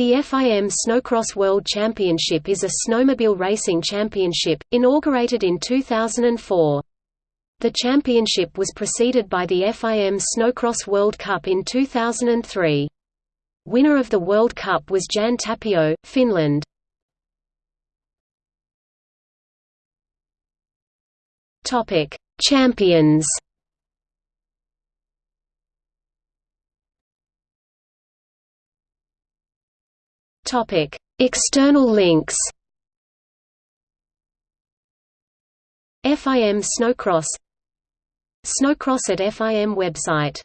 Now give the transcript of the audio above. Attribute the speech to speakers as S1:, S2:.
S1: The FIM Snowcross World Championship is a snowmobile racing championship, inaugurated in 2004. The championship was preceded by the FIM Snowcross World Cup in 2003. Winner of the World Cup was Jan Tapio, Finland. Champions. External links. FIM Snowcross. Snowcross at FIM website